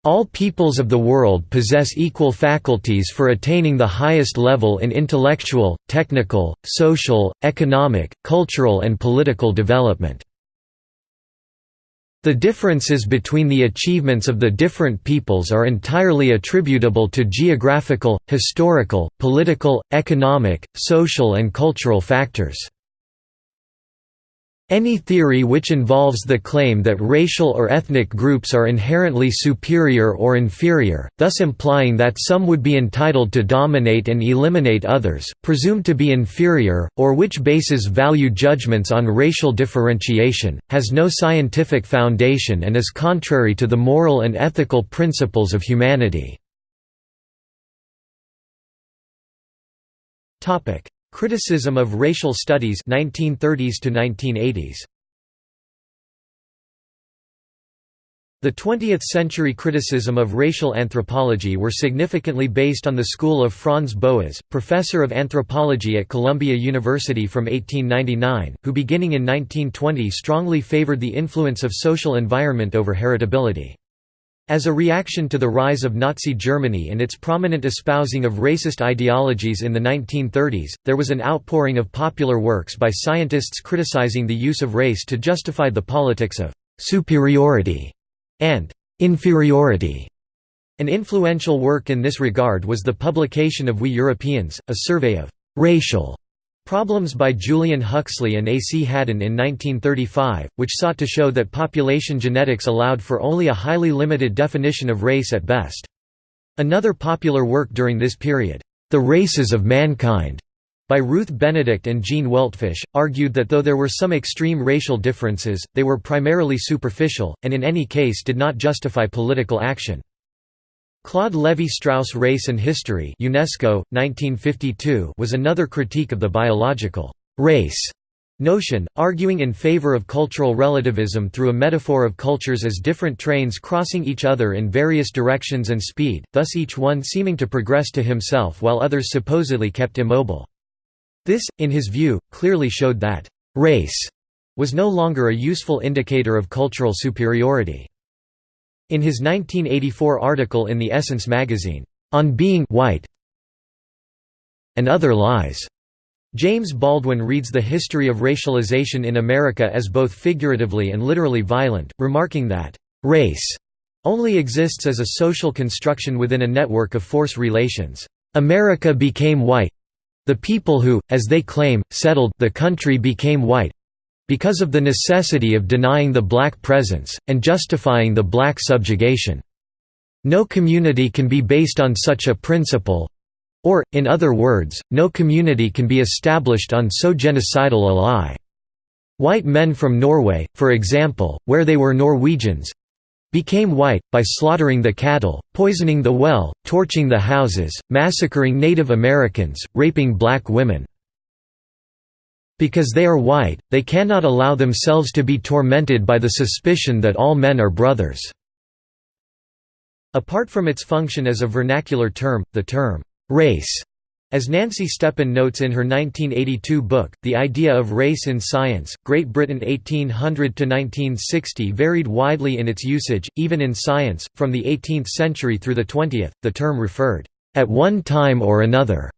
All peoples of the world possess equal faculties for attaining the highest level in intellectual, technical, social, economic, cultural and political development. The differences between the achievements of the different peoples are entirely attributable to geographical, historical, political, economic, social and cultural factors. Any theory which involves the claim that racial or ethnic groups are inherently superior or inferior, thus implying that some would be entitled to dominate and eliminate others, presumed to be inferior, or which bases value judgments on racial differentiation, has no scientific foundation and is contrary to the moral and ethical principles of humanity. Criticism of racial studies 1930s to 1980s. The 20th-century criticism of racial anthropology were significantly based on the school of Franz Boas, professor of anthropology at Columbia University from 1899, who beginning in 1920 strongly favored the influence of social environment over heritability. As a reaction to the rise of Nazi Germany and its prominent espousing of racist ideologies in the 1930s, there was an outpouring of popular works by scientists criticizing the use of race to justify the politics of «superiority» and «inferiority». An influential work in this regard was the publication of We Europeans, a survey of «racial» Problems by Julian Huxley and A. C. Haddon in 1935, which sought to show that population genetics allowed for only a highly limited definition of race at best. Another popular work during this period, The Races of Mankind, by Ruth Benedict and Gene Weltfish, argued that though there were some extreme racial differences, they were primarily superficial, and in any case did not justify political action. Claude Lévi-Strauss Race and History UNESCO, 1952 was another critique of the biological «race» notion, arguing in favor of cultural relativism through a metaphor of cultures as different trains crossing each other in various directions and speed, thus each one seeming to progress to himself while others supposedly kept immobile. This, in his view, clearly showed that «race» was no longer a useful indicator of cultural superiority. In his 1984 article in the Essence magazine, "'On Being White and Other Lies' James Baldwin reads the history of racialization in America as both figuratively and literally violent, remarking that, "'race' only exists as a social construction within a network of force relations. America became white. The people who, as they claim, settled the country became white, because of the necessity of denying the black presence, and justifying the black subjugation. No community can be based on such a principle or, in other words, no community can be established on so genocidal a lie. White men from Norway, for example, where they were Norwegians, became white, by slaughtering the cattle, poisoning the well, torching the houses, massacring Native Americans, raping black women. Because they are white, they cannot allow themselves to be tormented by the suspicion that all men are brothers." Apart from its function as a vernacular term, the term, "'race' As Nancy Stepan notes in her 1982 book, The Idea of Race in Science, Great Britain 1800–1960 varied widely in its usage, even in science, from the 18th century through the 20th, the term referred, "'at one time or another'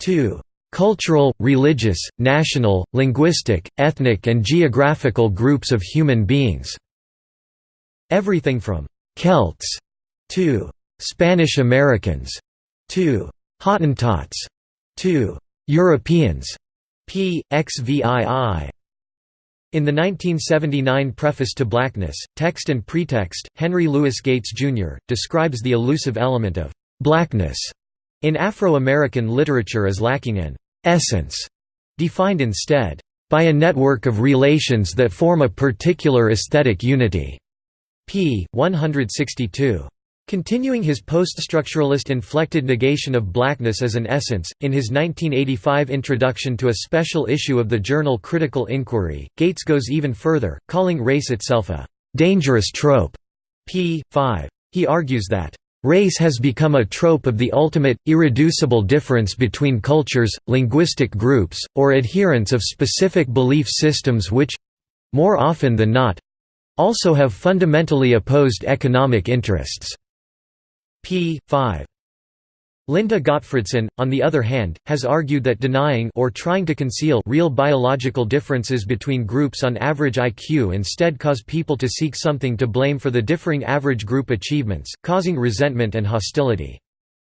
to cultural, religious, national, linguistic, ethnic and geographical groups of human beings." Everything from «Celts» to «Spanish Americans» to «Hottentots» to «Europeans» p. xvii. In the 1979 preface to Blackness, Text and Pretext, Henry Louis Gates, Jr., describes the elusive element of «blackness» in Afro-American literature is lacking an «essence», defined instead, «by a network of relations that form a particular aesthetic unity» p. 162. Continuing his poststructuralist inflected negation of blackness as an essence, in his 1985 introduction to a special issue of the journal Critical Inquiry, Gates goes even further, calling race itself a «dangerous trope» p. 5. He argues that Race has become a trope of the ultimate, irreducible difference between cultures, linguistic groups, or adherents of specific belief systems which—more often than not—also have fundamentally opposed economic interests p. 5. Linda Gottfredson, on the other hand, has argued that denying or trying to conceal real biological differences between groups on average IQ instead cause people to seek something to blame for the differing average group achievements, causing resentment and hostility.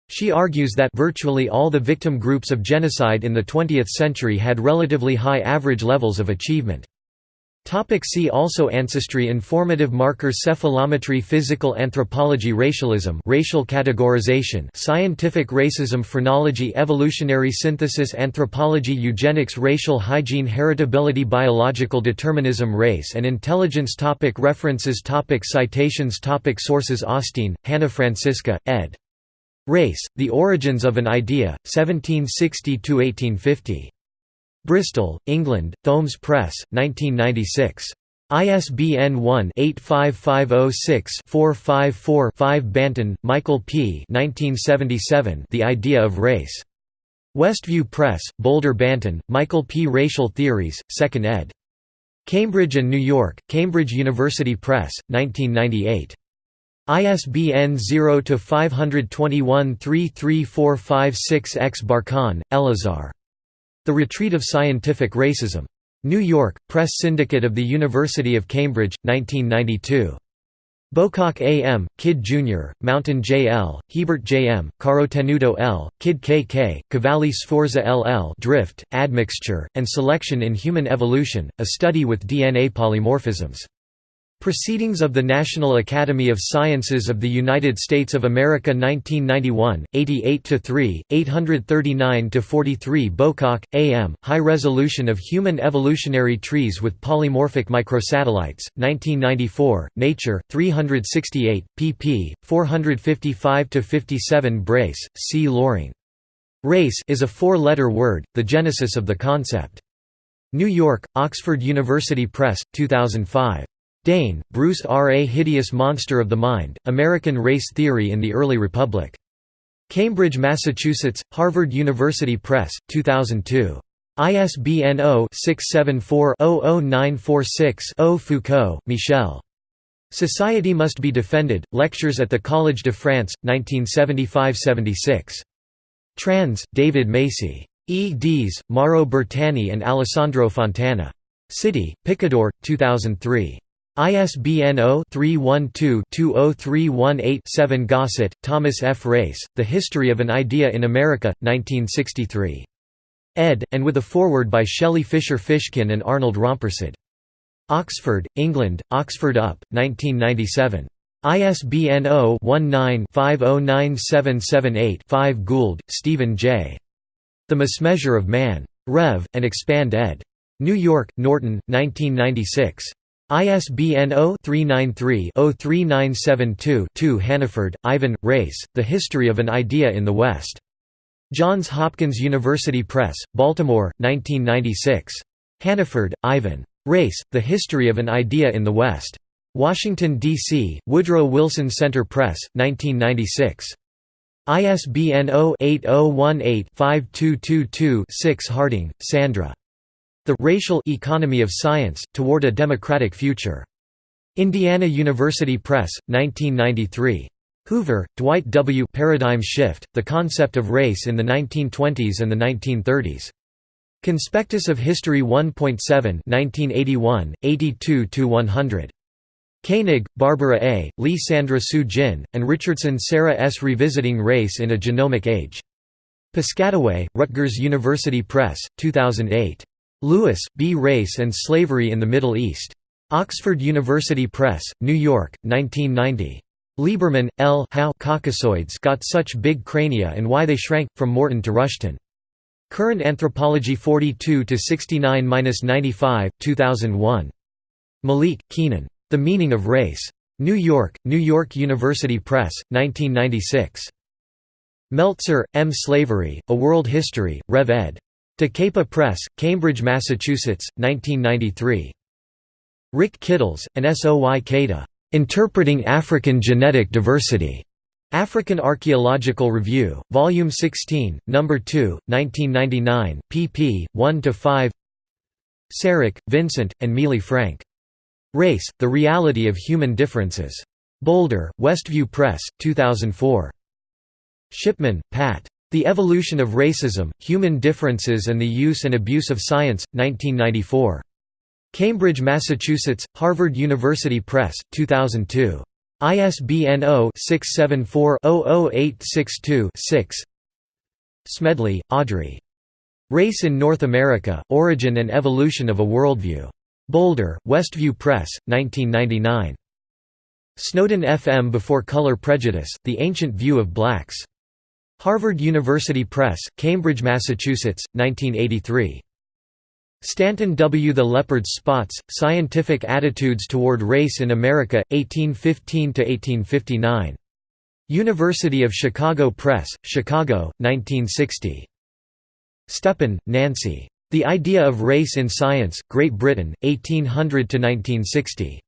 She argues that virtually all the victim groups of genocide in the 20th century had relatively high average levels of achievement. Topic see also Ancestry Informative markers Cephalometry Physical anthropology Racialism racial categorization Scientific racism Phrenology Evolutionary synthesis Anthropology Eugenics Racial hygiene Heritability Biological determinism Race and intelligence topic References topic Citations topic Sources Augstein, Hannah Franziska, ed. Race, The Origins of an Idea, 1760–1850. Bristol, England, Thoemmes Press, 1996. ISBN 1-85506-454-5 Banton, Michael P. 1977 The Idea of Race. Westview Press, Boulder Banton, Michael P. Racial Theories, 2nd ed. Cambridge and New York, Cambridge University Press, 1998. ISBN 0-521-33456-X Barkan, Elazar. The Retreat of Scientific Racism. New York, Press Syndicate of the University of Cambridge, 1992. Bowcock A. M., Kidd Jr., Mountain J. L., Hebert J. M., Caro Tenuto L., Kidd K. K., Cavalli Sforza L. L. Drift, Admixture, and Selection in Human Evolution, a study with DNA polymorphisms. Proceedings of the National Academy of Sciences of the United States of America 1991, 88–3, 839–43 Bowcock, A. M., High Resolution of Human Evolutionary Trees with Polymorphic Microsatellites, 1994, Nature, 368, pp. 455–57 Brace, C. Loring. Race is a four-letter word, the genesis of the concept. New York, Oxford University Press, 2005. Dain, Bruce R. A Hideous Monster of the Mind, American Race Theory in the Early Republic. Cambridge, Massachusetts, Harvard University Press, 2002. ISBN 0-674-00946-0 Foucault, Michel. Society Must Be Defended, Lectures at the Collège de France, 1975–76. Trans, David Macy. E. Dees, Mauro Bertani and Alessandro Fontana. City, Picador, 2003. ISBN 0-312-20318-7 Gossett, Thomas F. Race, The History of an Idea in America, 1963. ed., and with a foreword by Shelley Fisher Fishkin and Arnold Rampersad. Oxford, England, Oxford UP, 1997. ISBN 0-19-509778-5 Gould, Stephen J. The Mismeasure of Man. Rev. and Expand ed. New York, Norton, 1996. ISBN 0-393-03972-2 Hannaford, Ivan, Race, The History of an Idea in the West. Johns Hopkins University Press, Baltimore, 1996. Hannaford, Ivan. Race, The History of an Idea in the West. Washington, D.C., Woodrow Wilson Center Press, 1996. ISBN 0-8018-5222-6 Harding, Sandra. The Racial Economy of Science, Toward a Democratic Future. Indiana University Press, 1993. Hoover, Dwight W. Paradigm Shift, The Concept of Race in the 1920s and the 1930s. Conspectus of History 1.7 1981, 82–100. Koenig, Barbara A., Lee Sandra Soo-Jin, and Richardson Sarah S. Revisiting Race in a Genomic Age. Piscataway, Rutgers University Press, 2008. Lewis, B. Race and Slavery in the Middle East. Oxford University Press, New York, 1990. Lieberman, L. How Caucasoids got such big crania and why they shrank, from Morton to Rushton. Current Anthropology 42–69–95, 2001. Malik, Keenan. The Meaning of Race. New York, New York University Press, 1996. Meltzer, M. Slavery, A World History, Rev ed. Da Capo Press, Cambridge, Massachusetts, 1993. Rick Kittles, and Soy Keita. Interpreting African Genetic Diversity. African Archaeological Review, Volume 16, No. 2, 1999, pp. 1–5 Sarich, Vincent, and Miele Frank. Race, The Reality of Human Differences. Boulder, Westview Press, 2004. Shipman, Pat. The Evolution of Racism, Human Differences and the Use and Abuse of Science, 1994. Cambridge, Massachusetts, Harvard University Press, 2002. ISBN 0-674-00862-6 Smedley, Audrey. Race in North America, Origin and Evolution of a Worldview. Boulder, Westview Press, 1999. Snowden FM Before Color Prejudice, The Ancient View of Blacks. Harvard University Press, Cambridge, Massachusetts, 1983. Stanton W. The Leopard's Spots, Scientific Attitudes Toward Race in America, 1815–1859. University of Chicago Press, Chicago, 1960. Stepan, Nancy. The Idea of Race in Science, Great Britain, 1800–1960.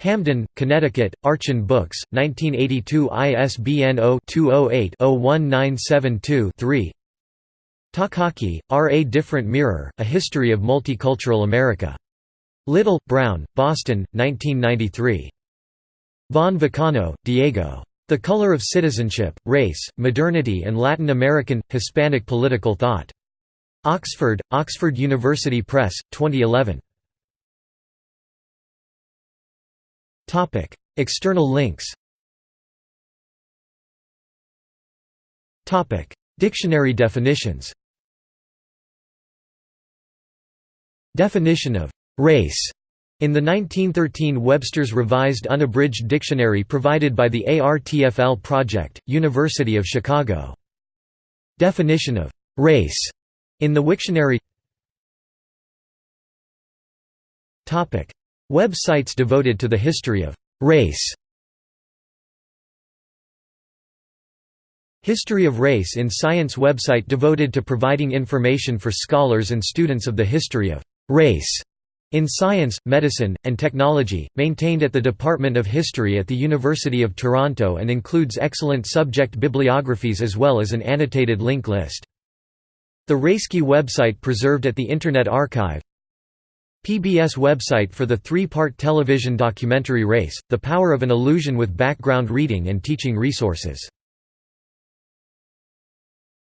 Hamden, Connecticut, Archon Books, 1982 ISBN 0-208-01972-3 Takaki, R. A Different Mirror, A History of Multicultural America. Little, Brown, Boston, 1993. Von Vacano, Diego. The Color of Citizenship, Race, Modernity and Latin American, Hispanic Political Thought. Oxford, Oxford University Press, 2011. External links. Topic: Dictionary definitions. Definition of «race» in the 1913 Webster's Revised Unabridged Dictionary provided by the ARTFL Project, University of Chicago. Definition of «race» In the Wiktionary Websites devoted to the history of «race» History of Race in Science website devoted to providing information for scholars and students of the history of «race» in science, medicine, and technology, maintained at the Department of History at the University of Toronto and includes excellent subject bibliographies as well as an annotated link list. The RaceKey website preserved at the Internet Archive PBS website for the three-part television documentary Race, The Power of an Illusion with background reading and teaching resources